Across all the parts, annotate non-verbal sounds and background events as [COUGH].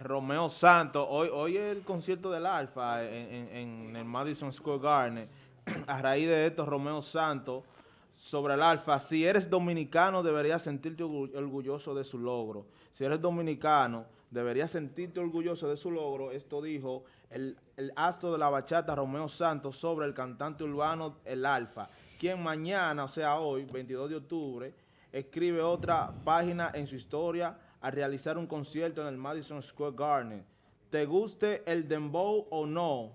Romeo Santos, hoy, hoy el concierto del Alfa en, el Madison Square Garden, [CLEARS THROAT] a raíz de esto, Romeo Santos, sobre el Alfa, si eres dominicano deberías sentirte orgulloso de su logro. Si eres dominicano deberías sentirte orgulloso de su logro. Esto dijo el, el astro de la bachata Romeo Santos sobre el cantante urbano El Alfa, quien mañana, o sea hoy, 22 de octubre, escribe otra página en su historia a realizar un concierto en el Madison Square Garden. Te guste el dembow o no,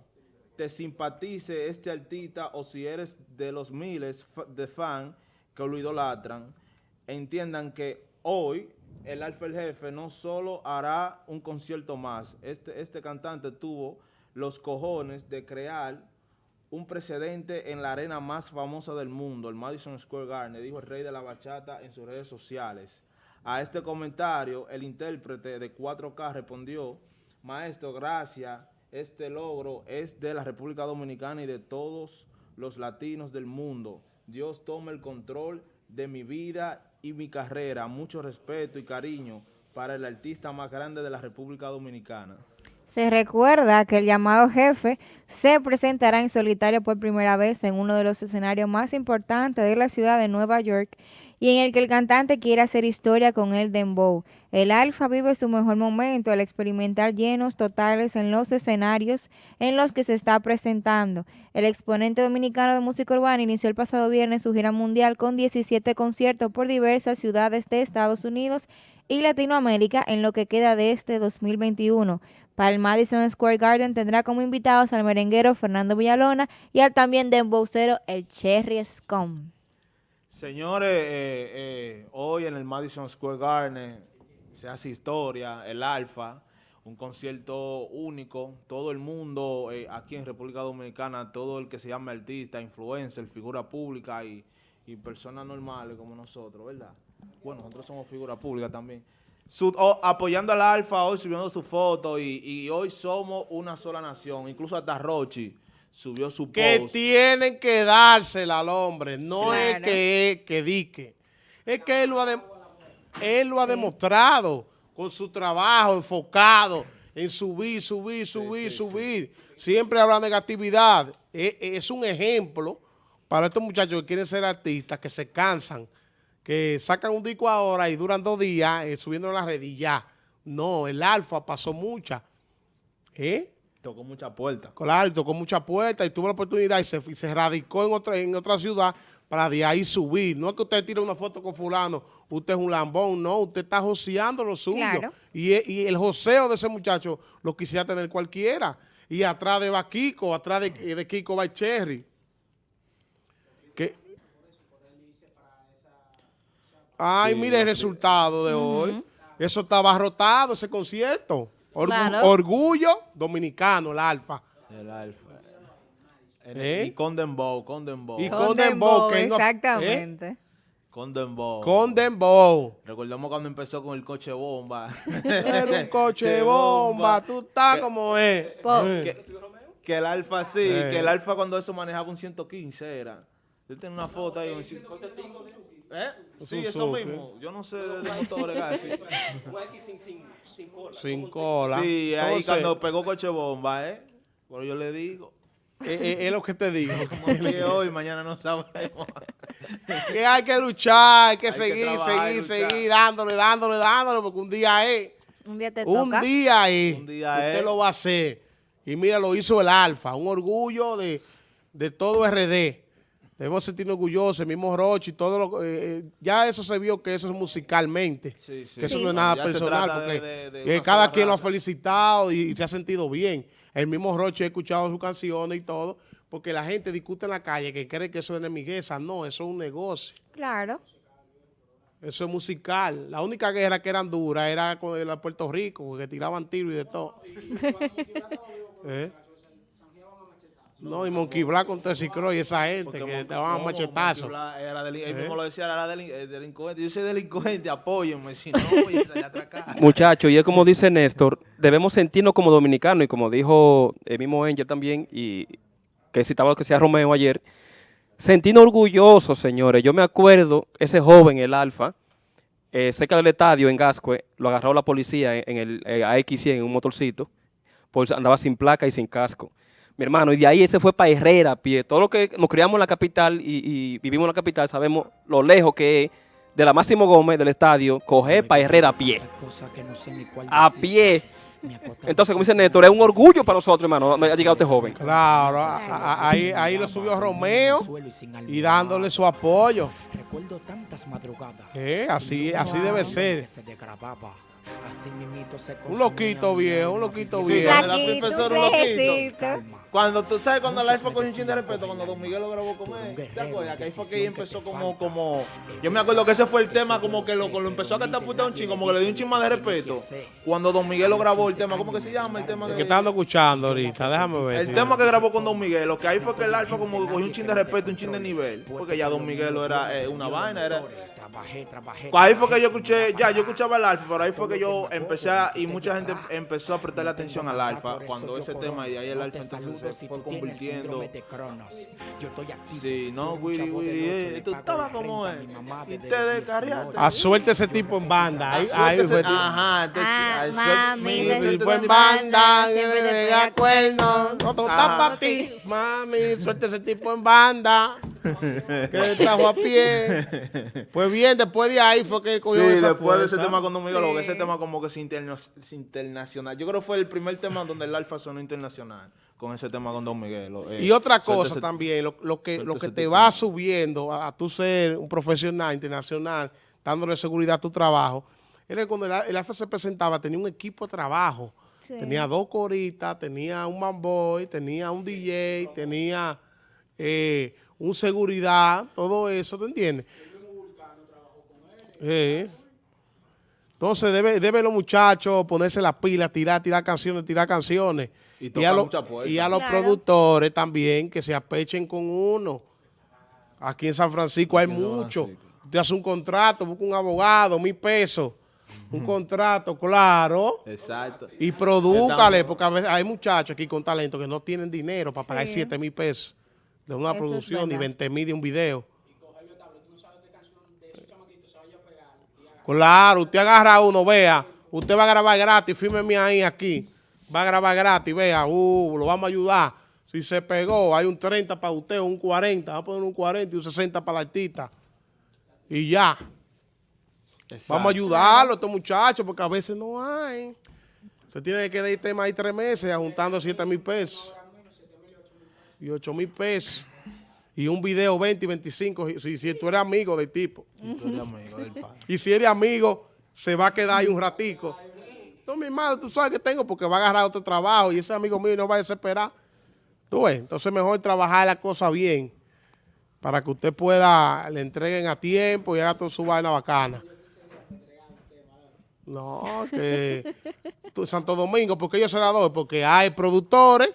te simpatice este artista o si eres de los miles de fans que lo idolatran, entiendan que hoy el Alfa el Jefe no solo hará un concierto más, este, este cantante tuvo los cojones de crear un precedente en la arena más famosa del mundo, el Madison Square Garden, dijo el rey de la bachata en sus redes sociales. A este comentario, el intérprete de 4K respondió, maestro, gracias, este logro es de la República Dominicana y de todos los latinos del mundo. Dios toma el control de mi vida y mi carrera. Mucho respeto y cariño para el artista más grande de la República Dominicana. Se recuerda que el llamado jefe se presentará en solitario por primera vez en uno de los escenarios más importantes de la ciudad de Nueva York y en el que el cantante quiere hacer historia con el dembow. El Alfa vive su mejor momento al experimentar llenos totales en los escenarios en los que se está presentando. El exponente dominicano de música urbana inició el pasado viernes su gira mundial con 17 conciertos por diversas ciudades de Estados Unidos y Latinoamérica en lo que queda de este 2021. Para el Madison Square Garden tendrá como invitados al merenguero Fernando Villalona y al también dembowcero el Cherry Scum. Señores, eh, eh, hoy en el Madison Square Garden se hace historia, el Alfa, un concierto único, todo el mundo eh, aquí en República Dominicana, todo el que se llama artista, influencer, figura pública y, personas normales como nosotros, ¿verdad? Bueno, nosotros somos figura pública también. Apoyando al Alfa hoy, subiendo su foto y, y hoy somos una sola nación, incluso hasta Rochi subió su post. Que tienen que dársela al hombre, no es que, que dique. Es que él lo ha, él lo ha demostrado con su trabajo enfocado en subir, subir, subir, subir. Siempre habla negatividad. Es, es, un ejemplo para estos muchachos que quieren ser artistas, que se cansan, que sacan un disco ahora y duran dos días eh, subiendo en la red y ya. No, el alfa pasó mucha. ¿Eh? Tocó muchas puertas. Claro, tocó muchas puertas y tuvo la oportunidad y se, se radicó en otra, en otra ciudad para de ahí subir. No es que usted tire una foto con fulano, usted es un lambón, no, usted está joseando lo suyo. Y, y, el joseo de ese muchacho lo quisiera tener cualquiera. Y atrás de va Kiko, atrás de, de Kiko va Cherry. Que, Ay, mire el resultado de hoy. Eso estaba abarrotado, ese concierto. Orgullo dominicano, el alfa. El alfa. ¿Eh? Y con Dembow, con Dembow. Y con Dembow. exactamente. ¿Eh? Con Dembow. Con Dembow. Recordamos cuando empezó con el coche bomba. Era un [LAUGHS] coche bomba. Tú estás como es. Que, el alfa sí, eh. que el alfa cuando eso manejaba un 115 era. Yo tengo una foto ahí. Un... ¿Eh? Sí, eso mismo. Yo no sé de motores casi. [LAUGHS] sin cola. Sin cola. Sí, ahí cuando pegó coche bomba, ¿eh? Pero yo le digo. Eh, eh, es, lo que te digo. [LAUGHS] que [LAUGHS] hoy, mañana no sabemos. que hay que luchar, hay que seguir, seguir, seguir, dándole, dándole, dándole, porque un día es. Un día te un Día es. Un día Usted lo va a hacer. Y mira, lo hizo el Alfa. Un orgullo de, de todo RD. Debemos sentirnos orgullosos, el mismo Roche y todo lo eh, eh, ya eso se vio que eso es musicalmente, que eso no es nada personal, porque cada quien lo ha felicitado y, se ha sentido bien. El mismo Roche ha escuchado sus canciones y todo, porque la gente discute en la calle que cree que eso es enemigueza, no, eso es un negocio. Claro. Eso es musical. La única guerra que eran duras era con el Puerto Rico, porque tiraban tiros y de todo. [LAUGHS] ¿Eh? No, y Monkey Black con Tessie Croix y esa gente que te van a machetazo. Era él ¿Eh? mismo lo decía, era eh, delincuente. Yo soy delincuente, apóyenme, si no, voy a atracar. [LAUGHS] Muchachos, y es como dice Néstor, debemos sentirnos como dominicanos, y como dijo el mismo Angel también, y que citaba que sea Romeo ayer, sentirnos orgullosos, señores. Yo me acuerdo, ese joven, el Alfa, eh, cerca del estadio, en Gascue, lo agarró la policía en, en el eh, AX100 en un motorcito, pues andaba sin placa y sin casco. Mi hermano, y de ahí ese fue para Herrera, a pie. Todo lo que nos criamos en la capital y, y vivimos en la capital, sabemos lo lejos que es de la Máximo Gómez, del estadio, coger para Herrera a pie. A pie. [LAUGHS] Entonces, como dice Néstor, es un orgullo para nosotros, hermano, ha llegado este joven. Claro, ahí, ahí lo subió Romeo y dándole su apoyo. Recuerdo tantas madrugadas. Eh, así, así debe ser. Un loquito viejo, un loquito Sí, viejo. la profesora un un loquito. Cuando tú sabes cuando el Muchos alfa con un chin de respeto, cuando Don Miguel lo grabó con él, ¿te acuerdas? Que ahí fue que empezó como, como, yo me acuerdo que ese fue el tema como que lo, lo empezó a cantar puta un chin, como que le dio un chin más de respeto. Cuando Don Miguel lo grabó el tema, ¿cómo que se llama el tema? Que Que, estando escuchando ahorita, déjame ver. el si- tema que grabó con Don Miguel, lo que ahí fue que el alfa como que cogió un chin de respeto, un chin de nivel, porque ya Don Miguel era eh, una vaina, era... Trabajé, trabajé. Pues ahí fue que yo escuché, ya, yo escuchaba el alfa, pero ahí fue que yo empecé a, y mucha gente empezó a prestarle atención al alfa cuando ese tema, y de ahí el alfa entonces se fue convirtiendo. Sí, no, Willy, Willy, eh, tú estabas como él, y te descarriaste. A suerte ese tipo en banda. Ahí, ahí fue. Ajá, entonces, Ah, suerte- mami, mi- se Ese suéltese tipo en banda, siempre te pega cuerno, no todo está Ah. para ti. Mami, suelta ese tipo en banda. [LAUGHS] Que le trajo a pie. Pues bien, después de ahí fue que Sí, cogió esa después de ese tema con Don Miguel, lo que ese tema como que se, interna- se internacional. Yo creo que fue el primer tema donde el alfa sonó internacional, con ese tema con Don Miguel. eh, Y otra cosa ese- también, lo, lo que, lo que te tipo. va subiendo a, a tu ser un profesional internacional, dándole seguridad a tu trabajo, era que cuando el, el Alfa se presentaba, tenía un equipo de trabajo. Sí. Tenía dos coristas, tenía un manboy, tenía un DJ, tenía eh, un seguridad, todo eso, ¿te entiendes? Sí. Entonces debe, debe los muchachos ponerse las pilas, tirar, tirar canciones, tirar canciones. Y a, los- y a los Claro. productores también que se apechen con uno. Aquí en San Francisco hay mucho. Francisco. Usted hace un contrato, busca un abogado, mil pesos. Un contrato, claro. Exacto. Y produzcale, porque a veces hay muchachos aquí con talento que no tienen dinero para pagar. 7 mil pesos de una Eso producción ni verdad. 20 mil de un video. Claro, usted agarra uno, vea, usted va a grabar gratis, fírmeme ahí aquí. Va a grabar gratis, vea, uh, lo vamos a ayudar. Si se pegó, hay un 30 para usted, un 40, va a poner un 40 y un 60 para el artista. Y ya. Vamos a ayudarlo a estos muchachos porque a veces no hay. Usted tiene que quedar tema ahí tres meses juntando 7 mil pesos. Y 8 mil pesos. Y un video 20 y 25 si, si tú eres amigo del tipo. Y tú eres amigo del padre. Y si eres amigo, se va a quedar ahí un ratico. No, mi hermano, tú sabes que tengo porque va a agarrar otro trabajo y ese amigo mío no va a desesperar. Tú ves, entonces mejor trabajar la cosa bien para que usted pueda, le entreguen a tiempo y haga toda su vaina bacana. No, que tú- Santo Domingo, porque yo se la doy, porque hay productores.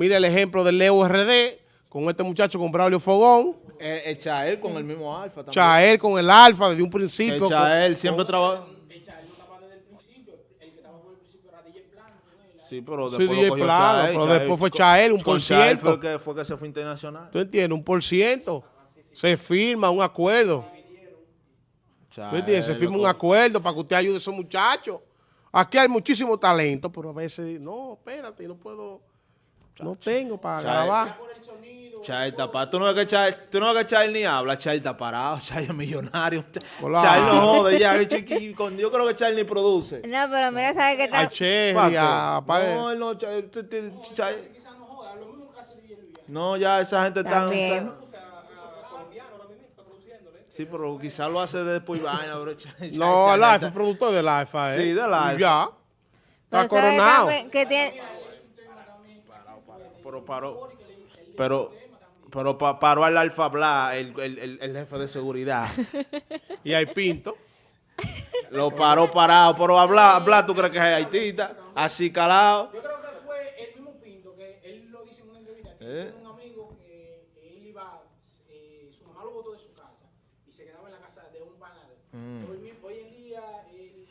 Mira el ejemplo del Leo RD con este muchacho con Braulio Fogón. Eh, eh, Chael con el mismo alfa también. Chael con el Alfa desde un Que principio. con- Chael siempre trabaja. Sí, pero Sí, después DJ lo cogió Plano, Chael, pero Chael- después fue Chael, un con por Chael ciento. Fue que, fue que se fue internacional. ¿Tú entiendes? Un por ciento. Se firma un acuerdo. ¿Tú Chael, entiendes? Se firma un acuerdo para que usted ayude a esos muchachos. Aquí hay muchísimo talento, pero a veces, no, espérate, no puedo, no tengo para grabar. Chael está parado. Tú no ves que Chael, tú no ves que ni habla. Chael está parado. [LAUGHS] Chael es millonario. Chael no jode ya. que chiqui- con- Yo creo que Chael ni produce. No, pero mira, ¿sabes qué tal? A- pa- No, él no, Chael, t- t- Chael- No, ya esa gente está... También. Sí, pero quizás lo hace después vaina, bro. [LAUGHS] No, el Alfa, el productor del Alfa. ¿eh? Sí, del Y Alfa. Ya. Está Pero ¿sabes coronado. que tiene, Pero paró. Pero, pero pa- paró al Alfa Bla, el, el, el, el jefe de seguridad. [LAUGHS] Y hay Pinto. Lo paró parado. Pero a Bla, Bla, ¿tú crees que es haitita? Así calado. Yo creo que fue el mismo Pinto que él lo dice en una entrevista que ¿Eh? tiene un amigo que él iba, eh, su mamá lo botó de su casa y se quedaba en la casa de un panadero. Mm. Hoy, mi- hoy en día él-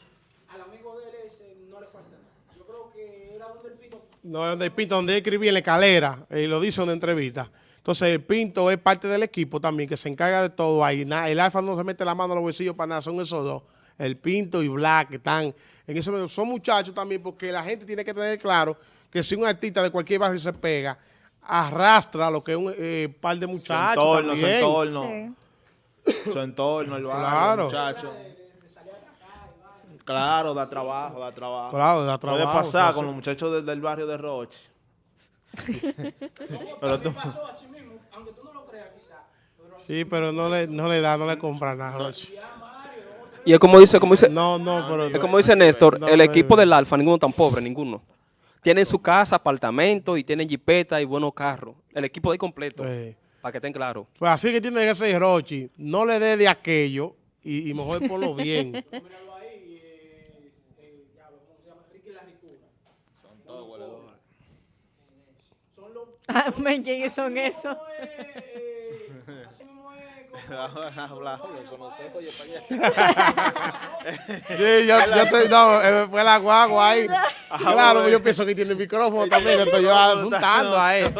al amigo de él ese no le falta nada. Yo creo que era donde el Pinto No, donde el Pinto, donde él escribía en la escalera, y lo dice en una entrevista. Entonces, el Pinto es parte del equipo también, que se encarga de todo ahí. El Alfa no se mete la mano en los bolsillos para nada, son esos dos. el Pinto y Black que están en ese momento. Son muchachos también porque la gente tiene que tener claro que si un artista de cualquier barrio se pega, arrastra lo que es un eh, par de Su muchachos entorno, su entorno. Sí. Su entorno, el barrio, Claro. muchacho. Claro, da trabajo, da trabajo. Claro, da Puede trabajo, pasar sí, con los muchachos del, del barrio de Roche. Pero A tú- mí pasó así mismo, aunque tú no lo creas quizás. Pero Sí, pero no le, no le da, no le compra nada. Roche. Y es como dice, como dice, No, no, pero... es como dice Néstor, No, el equipo del Alfa, ninguno tan pobre, ninguno. Tienen su casa, apartamento y tienen jipeta y buenos carros. El equipo de completo, para que estén claros. Pues así que tiene que ser Rochi. No le dé de aquello y, y mejor ponlo bien. míralo ahí, eh, eh, diablo, ¿cómo se llama? Ricky La Ricura. Son los... Ah, [LAUGHS] ¿quiénes son esos? no es, así mismo es como... Habla, eso no sé, oye, Sí, yo, yo estoy, no, eh, fue la guagua ahí. Claro, yo pienso que tiene micrófono también, estoy yo asustando a él.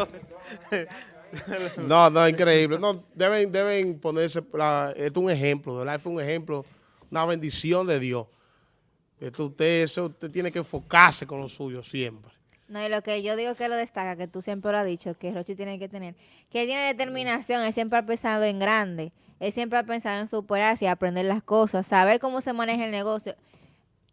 No, no, increíble. No, deben, deben ponerse, la- esto es un ejemplo, de verdad fue un ejemplo, una bendición de Dios. Esto usted, eso, usted tiene que enfocarse con lo suyo siempre. No, y lo que yo digo que lo destaca, que tú siempre lo has dicho, que Rochi tiene que tener, que él tiene determinación, él siempre ha pensado en grande, él siempre ha pensado en superarse y aprender las cosas, saber cómo se maneja el negocio.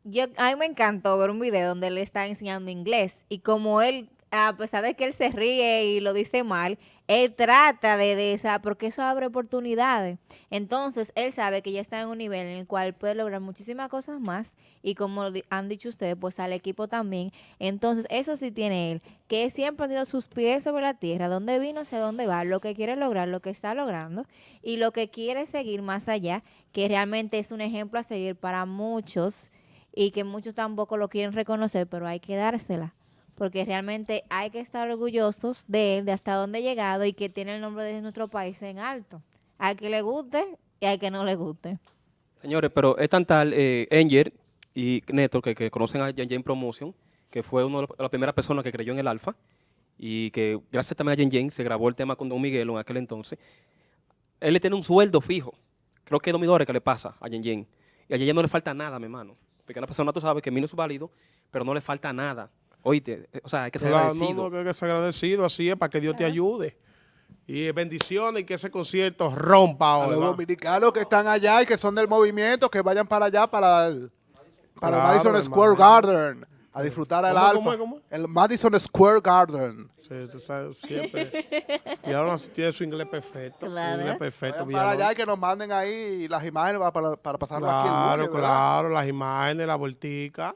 Yo, a mí me encantó ver un video donde él está enseñando inglés y como él, a pesar de que él se ríe y lo dice mal, él trata de, esa, porque eso abre oportunidades. Entonces, él sabe que ya está en un nivel en el cual puede lograr muchísimas cosas más y como han dicho ustedes, pues al equipo también. Entonces, eso sí tiene él, que siempre ha tenido sus pies sobre la tierra, dónde vino, hacia dónde va, lo que quiere lograr, lo que está logrando y lo que quiere seguir más allá, que realmente es un ejemplo a seguir para muchos y que muchos tampoco lo quieren reconocer, pero hay que dársela. Porque realmente hay que estar orgullosos de él, de hasta dónde ha llegado y que tiene el nombre de nuestro país en alto. Hay que le guste y hay que no le guste. Señores, pero es tan tal eh, Enger y Néstor, que, conocen a Jen Jen Promotion, que fue una de las primeras personas que creyó en el Alfa, y que gracias también a Jen Jen se grabó el tema con Don Miguelo en aquel entonces. Él le tiene un sueldo fijo. Creo que es dos que le pasa a Jen Jen. Y a Jen no le falta nada, mi hermano. Porque una persona, tú sabes, que mí no es válido, pero no le falta nada. Oíste, eh, o sea, hay que ser Claro, no, agradecido. no, que hay que ser agradecido, así es, para que Dios te ayude. Y eh, bendiciones y que ese concierto rompa A los ahora. dominicanos que están allá y que son del movimiento, que vayan para allá, para el, para el Claro, Madison hermano. Square Garden, a disfrutar el ¿Cómo, alfa. cómo es, cómo es? El Madison Square Garden. Sí, tú sabes, siempre. y ahora tiene su inglés perfecto. Claro. Inglés perfecto, Vayan para allá y que nos manden ahí las imágenes para, para, para pasarlo aquí el Claro, lunes, ¿verdad? claro, las imágenes, la voltica.